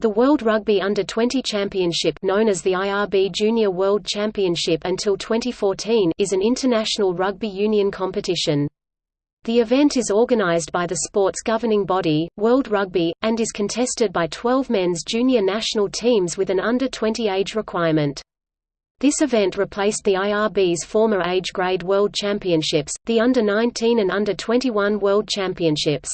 The World Rugby Under-20 Championship known as the IRB Junior World Championship until 2014 is an international rugby union competition. The event is organized by the sport's governing body, World Rugby, and is contested by 12 men's junior national teams with an under-20 age requirement. This event replaced the IRB's former age grade World Championships, the Under-19 and Under-21 World Championships.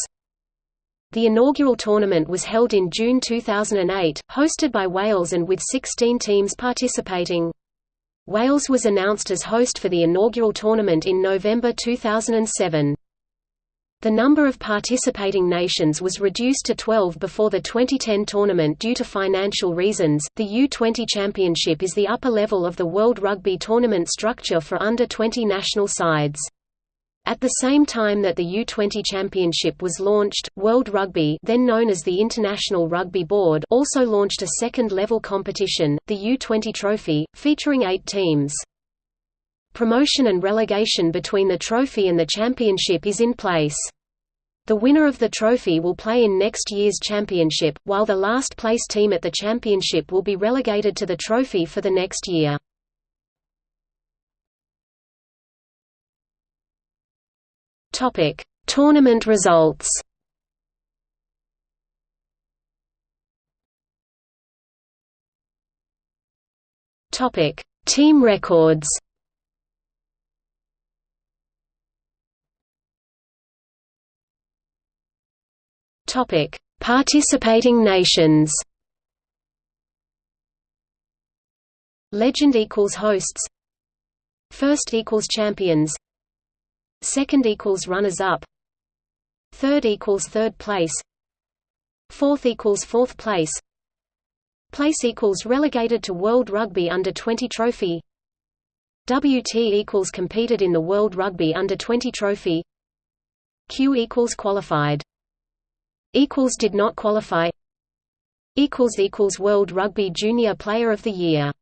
The inaugural tournament was held in June 2008, hosted by Wales and with 16 teams participating. Wales was announced as host for the inaugural tournament in November 2007. The number of participating nations was reduced to 12 before the 2010 tournament due to financial reasons. The U20 Championship is the upper level of the World Rugby tournament structure for under 20 national sides. At the same time that the U20 Championship was launched, World Rugby then known as the International Rugby Board also launched a second-level competition, the U20 Trophy, featuring eight teams. Promotion and relegation between the trophy and the championship is in place. The winner of the trophy will play in next year's championship, while the last place team at the championship will be relegated to the trophy for the next year. Topic: Tournament results. Topic: Team records. Topic: Participating nations. Legend equals hosts. First equals champions second equals runners up third equals third place fourth equals fourth place place equals relegated to World Rugby Under 20 trophy WT equals competed in the World Rugby Under 20 trophy Q equals qualified equals did not qualify equals equals World Rugby Junior Player of the Year